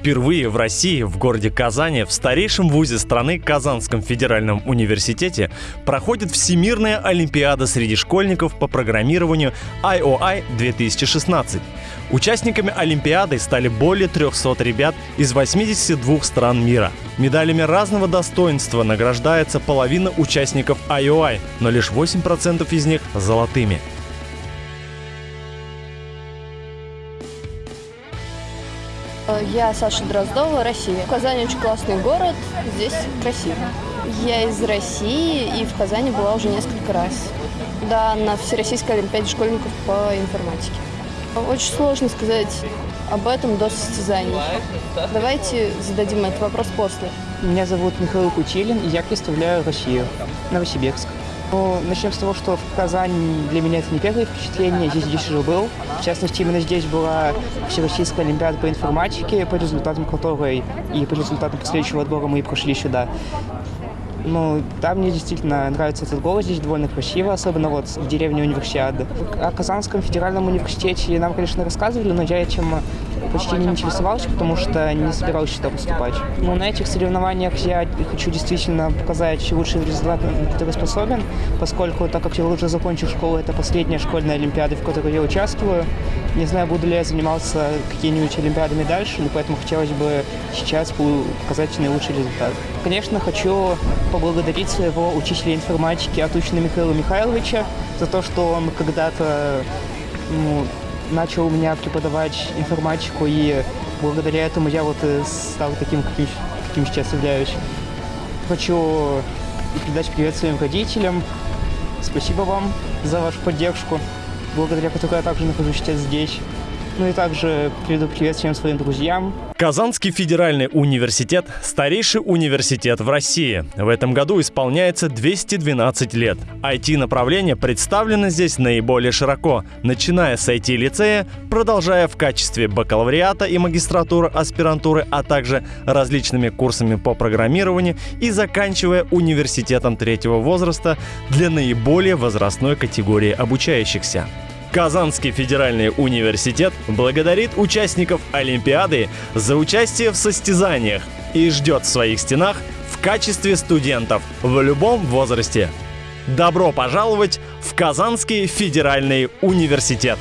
Впервые в России, в городе Казани, в старейшем вузе страны Казанском федеральном университете проходит Всемирная Олимпиада среди школьников по программированию IOI 2016. Участниками Олимпиады стали более 300 ребят из 82 стран мира. Медалями разного достоинства награждается половина участников IOI, но лишь 8% из них золотыми. Я Саша Дроздова, Россия. Казань очень классный город, здесь красиво. Я из России и в Казани была уже несколько раз. Да, на Всероссийской Олимпиаде школьников по информатике. Очень сложно сказать об этом до состязаний. Давайте зададим этот вопрос после. Меня зовут Михаил Кутилин, и я представляю Россию, Новосибирск. Ну, начнем с того, что в Казани для меня это не первое впечатление, я здесь, здесь уже был. В частности, именно здесь была Всероссийская Олимпиада по информатике, по результатам которой и по результатам последующего отбора мы и прошли сюда. Ну, да, мне действительно нравится этот город, здесь довольно красиво, особенно вот в деревне Универсиады. О Казанском федеральном университете нам, конечно, рассказывали, но я этим почти не интересовался, потому что не собирался сюда поступать. Но на этих соревнованиях я хочу действительно показать лучший результат, на который способен, поскольку, так как я уже закончил школу, это последняя школьная олимпиада, в которой я участвую. Не знаю, буду ли я заниматься какими-нибудь олимпиадами дальше, но поэтому хотелось бы сейчас показать наилучший результат. Конечно, хочу поблагодарить своего учителя информатики Атучина Михаила Михайловича за то, что он когда-то ну, начал у меня преподавать информатику, и благодаря этому я вот стал таким, каким, каким сейчас являюсь. Хочу передать привет своим родителям. Спасибо вам за вашу поддержку, благодаря которой я также нахожусь сейчас здесь. Ну и также передаю привет всем своим друзьям. Казанский федеральный университет – старейший университет в России. В этом году исполняется 212 лет. IT-направление представлено здесь наиболее широко, начиная с IT-лицея, продолжая в качестве бакалавриата и магистратуры, аспирантуры, а также различными курсами по программированию и заканчивая университетом третьего возраста для наиболее возрастной категории обучающихся. Казанский федеральный университет благодарит участников Олимпиады за участие в состязаниях и ждет в своих стенах в качестве студентов в любом возрасте. Добро пожаловать в Казанский федеральный университет!